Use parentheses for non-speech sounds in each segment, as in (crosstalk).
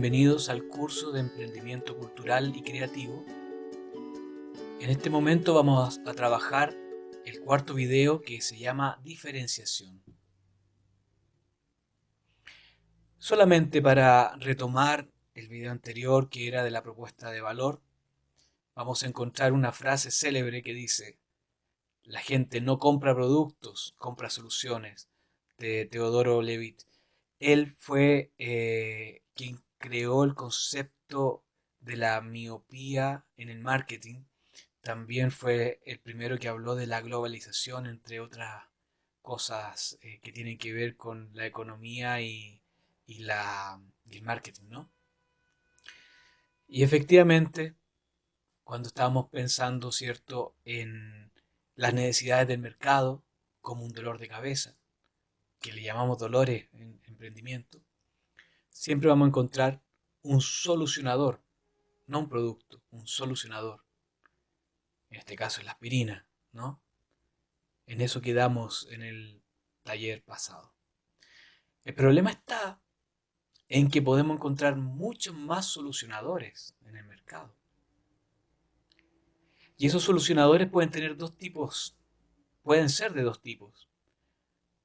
Bienvenidos al curso de emprendimiento cultural y creativo. En este momento vamos a trabajar el cuarto video que se llama diferenciación. Solamente para retomar el video anterior que era de la propuesta de valor, vamos a encontrar una frase célebre que dice, la gente no compra productos, compra soluciones, de Teodoro Levitt. Él fue eh, quien creó el concepto de la miopía en el marketing. También fue el primero que habló de la globalización, entre otras cosas eh, que tienen que ver con la economía y, la, y el marketing, ¿no? Y efectivamente, cuando estábamos pensando, ¿cierto?, en las necesidades del mercado como un dolor de cabeza, que le llamamos dolores en emprendimiento, siempre vamos a encontrar un solucionador, no un producto, un solucionador. En este caso es la aspirina, ¿no? En eso quedamos en el taller pasado. El problema está en que podemos encontrar muchos más solucionadores en el mercado. Y esos solucionadores pueden tener dos tipos, pueden ser de dos tipos.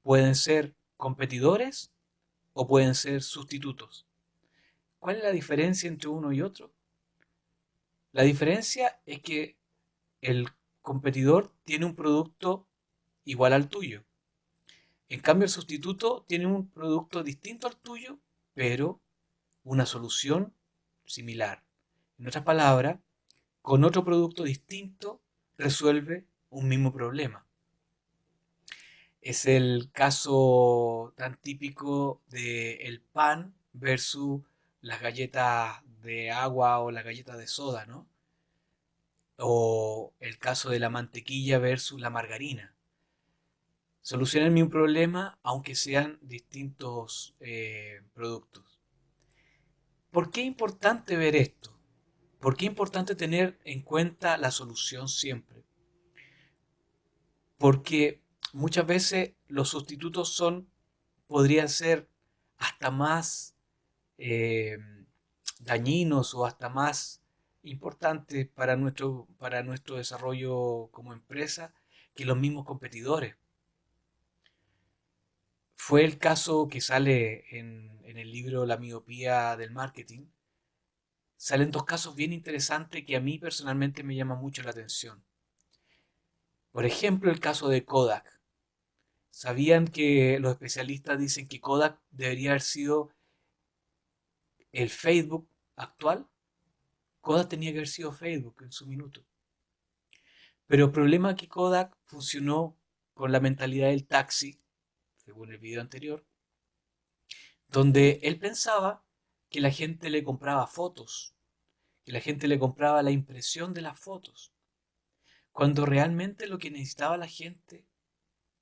Pueden ser competidores o pueden ser sustitutos. ¿Cuál es la diferencia entre uno y otro? La diferencia es que el competidor tiene un producto igual al tuyo. En cambio, el sustituto tiene un producto distinto al tuyo, pero una solución similar. En otras palabras, con otro producto distinto resuelve un mismo problema. Es el caso tan típico del el pan versus las galletas de agua o las galletas de soda, ¿no? O el caso de la mantequilla versus la margarina solucionan mi problema aunque sean distintos eh, productos. ¿Por qué es importante ver esto? ¿Por qué es importante tener en cuenta la solución siempre? Porque muchas veces los sustitutos son, podrían ser hasta más eh, dañinos o hasta más importantes para nuestro, para nuestro desarrollo como empresa que los mismos competidores fue el caso que sale en, el libro La miopía del marketing. Salen dos casos bien interesantes que a mí personalmente me llaman mucho la atención. Por ejemplo, el caso de Kodak. ¿Sabían que los especialistas dicen que Kodak debería haber sido el Facebook actual? Kodak tenía que haber sido Facebook en su minuto. Pero el problema es que Kodak funcionó con la mentalidad del taxi según el video anterior, donde él pensaba que la gente le compraba fotos, que la gente le compraba la impresión de las fotos, cuando realmente lo que necesitaba la gente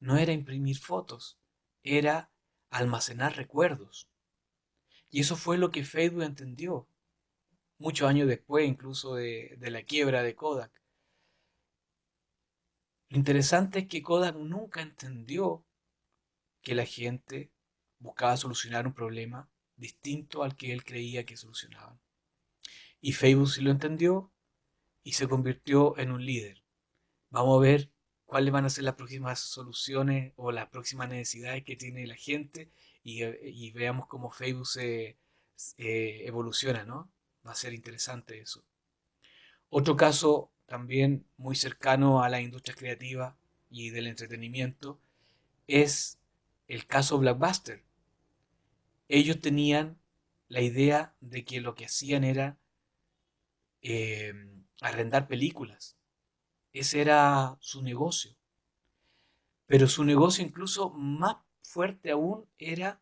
no era imprimir fotos, era almacenar recuerdos. Y eso fue lo que Facebook entendió, muchos años después incluso de, la quiebra de Kodak. Lo interesante es que Kodak nunca entendió que la gente buscaba solucionar un problema distinto al que él creía que solucionaban. Y Facebook sí lo entendió y se convirtió en un líder. Vamos a ver cuáles van a ser las próximas soluciones o las próximas necesidades que tiene la gente y, veamos cómo Facebook se evoluciona, ¿no? Va a ser interesante eso. Otro caso también muy cercano a la industria creativa y del entretenimiento es el caso Blackbuster. Ellos tenían la idea de que lo que hacían era em, arrendar películas. Ese era su negocio. Pero su negocio incluso más fuerte aún era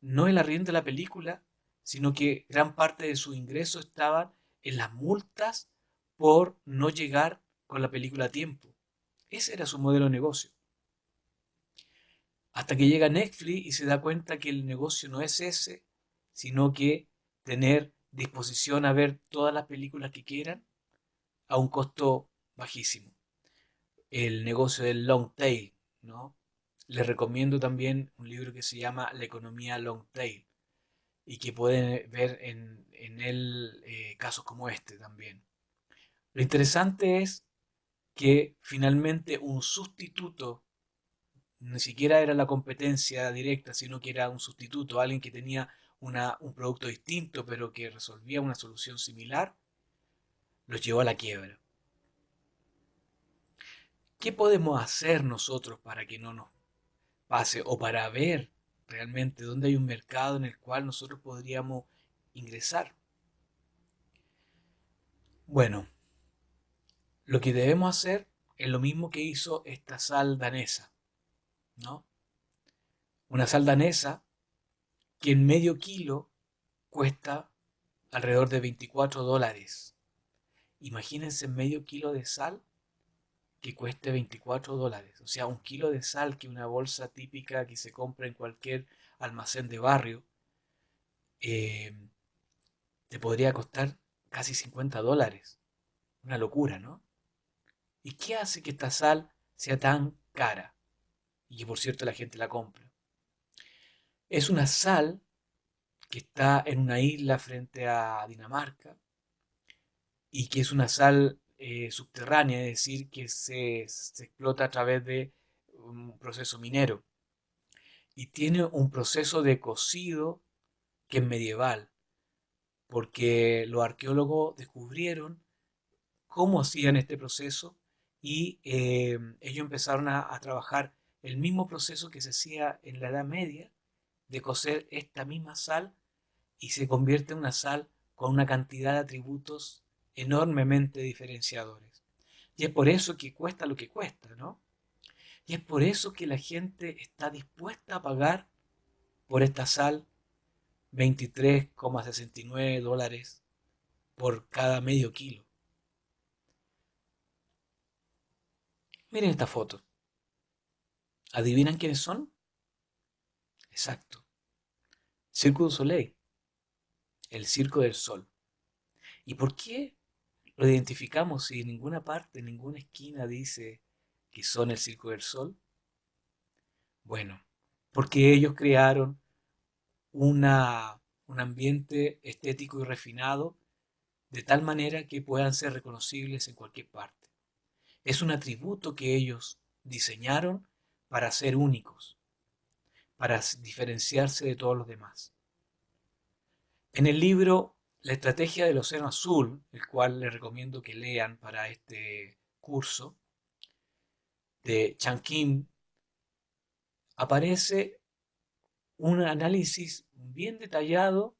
no el arriendo de la película, sino que gran parte de su ingreso estaba en las multas por no llegar con la película a tiempo. Ese era su modelo de negocio. Hasta que llega Netflix y se da cuenta que el negocio no es ese, sino que tener disposición a ver todas las películas que quieran a un costo bajísimo. El negocio del long tail, ¿no? Les recomiendo también un libro que se llama La economía long tail. y que pueden ver en, él eh, casos como este también. Lo interesante es que finalmente un sustituto, ni siquiera era la competencia directa, sino que era un sustituto, alguien que tenía un producto distinto pero que resolvía una solución similar, los llevó a la quiebra. ¿Qué podemos hacer nosotros para que no nos pase o para ver realmente dónde hay un mercado en el cual nosotros podríamos ingresar? Bueno, lo que debemos hacer es lo mismo que hizo esta sal danesa, ¿no? Una sal danesa que en medio kilo cuesta alrededor de 24 dólares. Imagínense medio kilo de sal que cueste 24 dólares. O sea, un kilo de sal que una bolsa típica que se compra en cualquier almacén de barrio eh, te podría costar casi 50 dólares. Una locura, ¿no? ¿Y qué hace que esta sal sea tan cara? Y que por cierto la gente la compra. Es una sal que está en una isla frente a Dinamarca y que es una sal eh, subterránea, es decir, que se, explota a través de un proceso minero. Y tiene un proceso de cocido que es medieval, porque los arqueólogos descubrieron cómo hacían este proceso y eh, ellos empezaron a, a, trabajar el mismo proceso que se hacía en la Edad Media de cocer esta misma sal y se convierte en una sal con una cantidad de atributos enormemente diferenciadores. Y es por eso que cuesta lo que cuesta, ¿no? Y es por eso que la gente está dispuesta a pagar por esta sal 23,69 dólares por cada medio kilo. Miren esta foto. ¿Adivinan quiénes son? Exacto. Circo du Soleil. El Circo del Sol. ¿Y por qué lo identificamos si en ninguna parte, en ninguna esquina dice que son el Circo del Sol? Bueno, porque ellos crearon una, un ambiente estético y refinado de tal manera que puedan ser reconocibles en cualquier parte. Es un atributo que ellos diseñaron para ser únicos, para diferenciarse de todos los demás. En el libro La estrategia del océano azul, el cual les recomiendo que lean para este curso, de Chan Kim, aparece un análisis bien detallado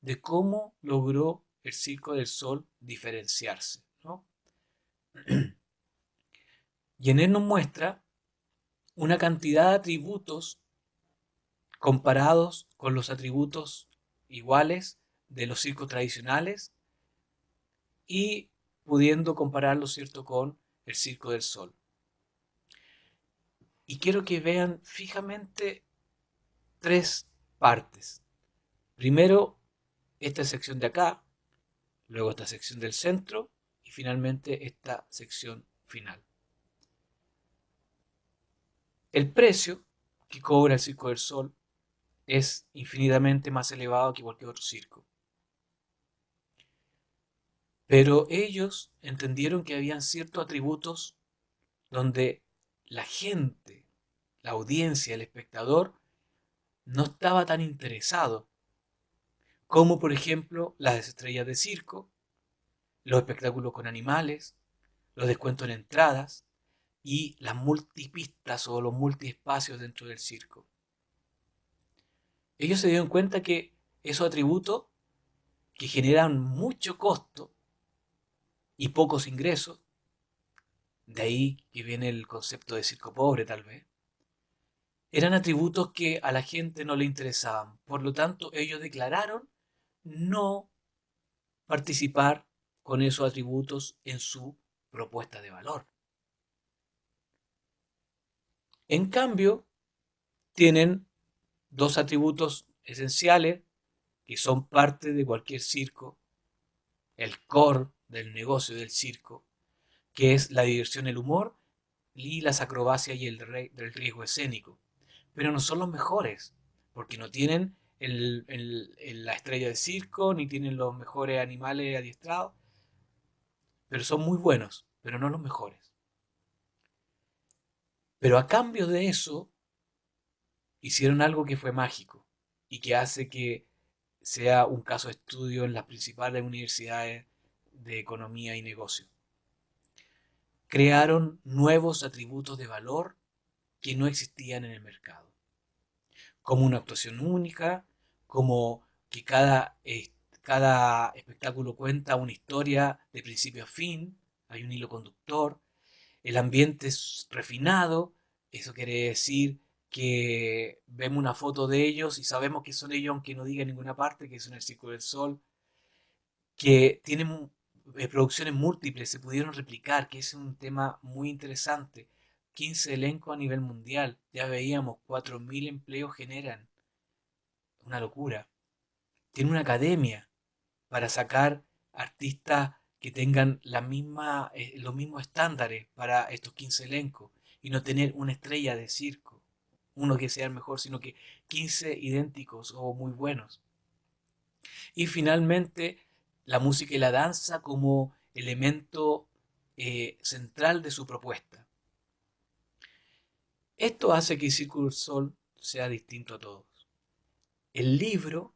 de cómo logró el Circo del Sol diferenciarse. (clears throat) y en él nos muestra una cantidad de atributos comparados con los atributos iguales de los circos tradicionales y pudiendo compararlo, ¿cierto?, con el Circo del Sol. Y quiero que vean fijamente tres partes. Primero, esta sección de acá, luego esta sección del centro y finalmente esta sección final. El precio que cobra el Circo del Sol es infinitamente más elevado que cualquier otro circo. Pero ellos entendieron que habían ciertos atributos donde la gente, la audiencia, el espectador, no estaba tan interesado, como por ejemplo las estrellas de circo, los espectáculos con animales, los descuentos en entradas y las multipistas o los multiespacios dentro del circo. Ellos se dieron cuenta que esos atributos que generan mucho costo y pocos ingresos, de ahí que viene el concepto de circo pobre tal vez, eran atributos que a la gente no le interesaban. Por lo tanto, ellos declararon no participar con esos atributos en su propuesta de valor. En cambio, tienen dos atributos esenciales que son parte de cualquier circo, el core del negocio del circo, que es la diversión, el humor y las acrobacias y el, riesgo escénico. Pero no son los mejores, porque no tienen la estrella de circo, ni tienen los mejores animales adiestrados, pero son muy buenos, pero no los mejores. Pero a cambio de eso, hicieron algo que fue mágico y que hace que sea un caso de estudio en las principales universidades de economía y negocio. Crearon nuevos atributos de valor que no existían en el mercado, como una actuación única, como que cada, cada espectáculo cuenta una historia de principio a fin, hay un hilo conductor, el ambiente es refinado, eso quiere decir que vemos una foto de ellos y sabemos que son ellos aunque no diga en ninguna parte que son el Círculo del Sol, que tienen producciones múltiples, se pudieron replicar, que es un tema muy interesante. 15 elencos a nivel mundial, ya veíamos, 4.000 empleos generan. Una locura. Tiene una academia para sacar artistas que tengan la misma, eh, los mismos estándares para estos 15 elencos y no tener una estrella de circo uno que sea el mejor, sino que 15 idénticos o muy buenos. Y finalmente, la música y la danza como elemento eh, central de su propuesta. Esto hace que Círculo Sol sea distinto a todos. El libro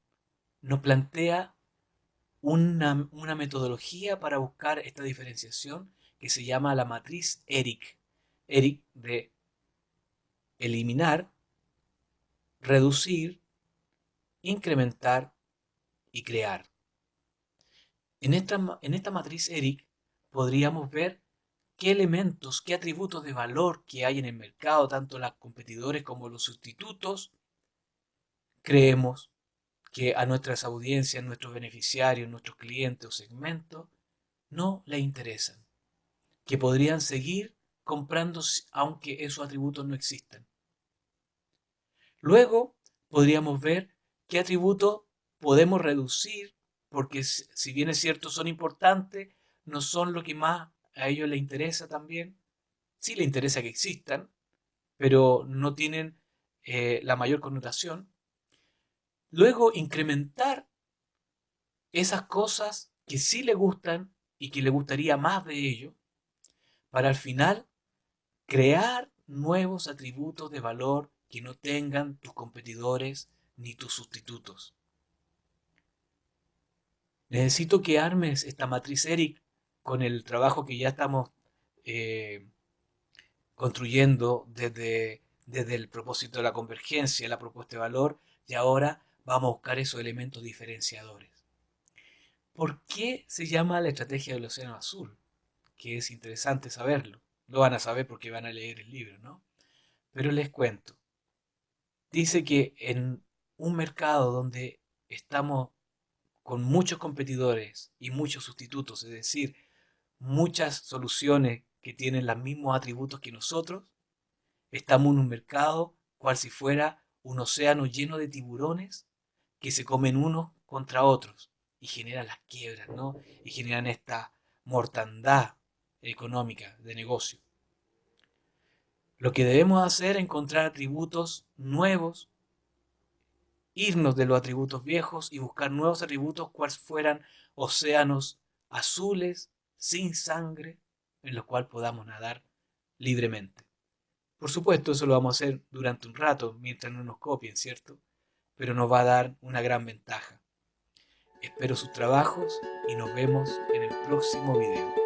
nos plantea una, una, metodología para buscar esta diferenciación que se llama la matriz ERIC. ERIC de eliminar, reducir, incrementar y crear. En esta, en esta matriz ERIC podríamos ver qué elementos, qué atributos de valor que hay en el mercado, tanto los competidores como los sustitutos, creemos que a nuestras audiencias, nuestros beneficiarios, nuestros clientes o segmentos no les interesan, que podrían seguir comprando aunque esos atributos no existan. Luego podríamos ver qué atributos podemos reducir, porque si bien es cierto son importantes, no son lo que más a ellos les interesa también. Sí les interesa que existan, pero no tienen eh, la mayor connotación. Luego incrementar esas cosas que sí le gustan y que le gustaría más de ello, para al final crear nuevos atributos de valor que no tengan tus competidores ni tus sustitutos. Necesito que armes esta matriz ERIC con el trabajo que ya estamos eh, construyendo desde, desde el propósito de la convergencia, la propuesta de valor, y ahora vamos a buscar esos elementos diferenciadores. ¿Por qué se llama la estrategia del Océano Azul? Que es interesante saberlo. Lo van a saber porque van a leer el libro, ¿no? Pero les cuento dice que en un mercado donde estamos con muchos competidores y muchos sustitutos, es decir, muchas soluciones que tienen los mismos atributos que nosotros, estamos en un mercado cual si fuera un océano lleno de tiburones que se comen unos contra otros y generan las quiebras, ¿no? Y generan esta mortandad económica de negocio. Lo que debemos hacer es encontrar atributos nuevos, irnos de los atributos viejos y buscar nuevos atributos cuales fueran océanos azules, sin sangre, en los cuales podamos nadar libremente. Por supuesto, eso lo vamos a hacer durante un rato, mientras no nos copien, ¿cierto? Pero nos va a dar una gran ventaja. Espero sus trabajos y nos vemos en el próximo video.